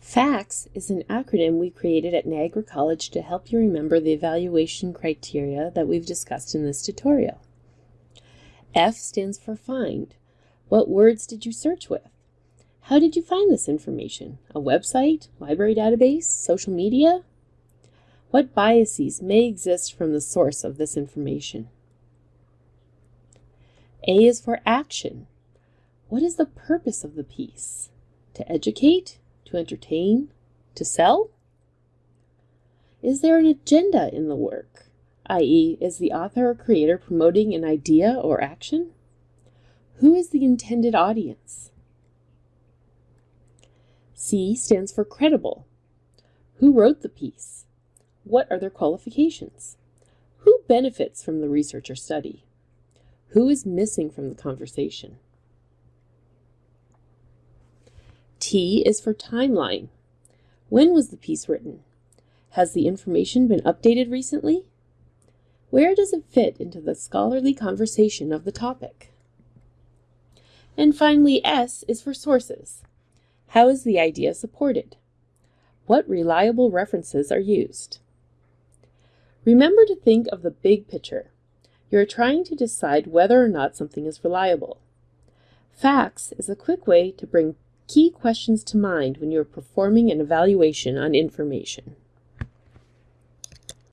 FACTS is an acronym we created at Niagara College to help you remember the evaluation criteria that we've discussed in this tutorial. F stands for find. What words did you search with? How did you find this information? A website, library database, social media? What biases may exist from the source of this information? A is for action. What is the purpose of the piece? To educate? To entertain? To sell? Is there an agenda in the work? i.e., is the author or creator promoting an idea or action? Who is the intended audience? C stands for credible. Who wrote the piece? What are their qualifications? Who benefits from the research or study? Who is missing from the conversation? T is for timeline. When was the piece written? Has the information been updated recently? Where does it fit into the scholarly conversation of the topic? And finally, S is for sources. How is the idea supported? What reliable references are used? Remember to think of the big picture. You're trying to decide whether or not something is reliable. Facts is a quick way to bring key questions to mind when you're performing an evaluation on information.